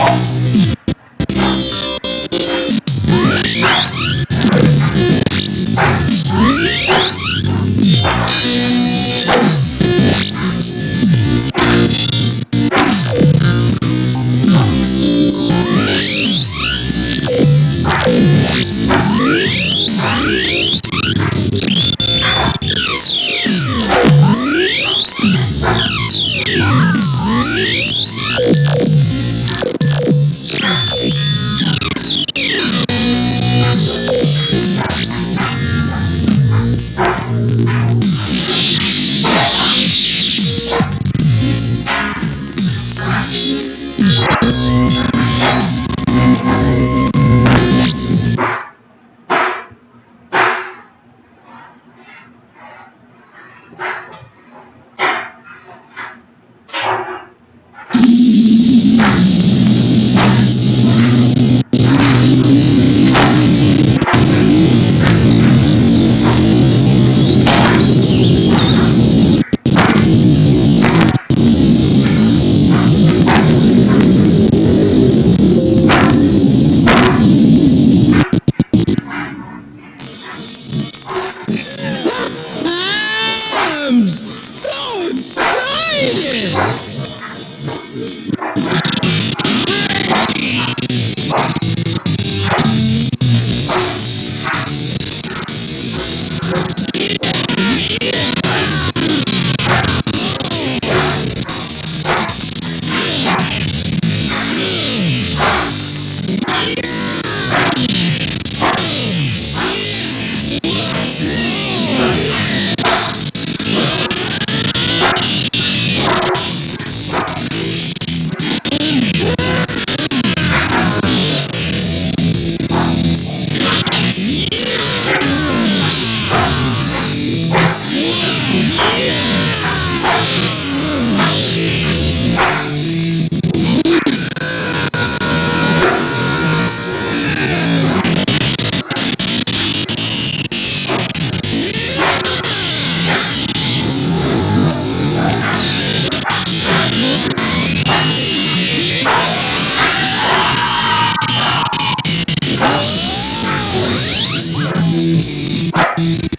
Música Gracias. Yeah.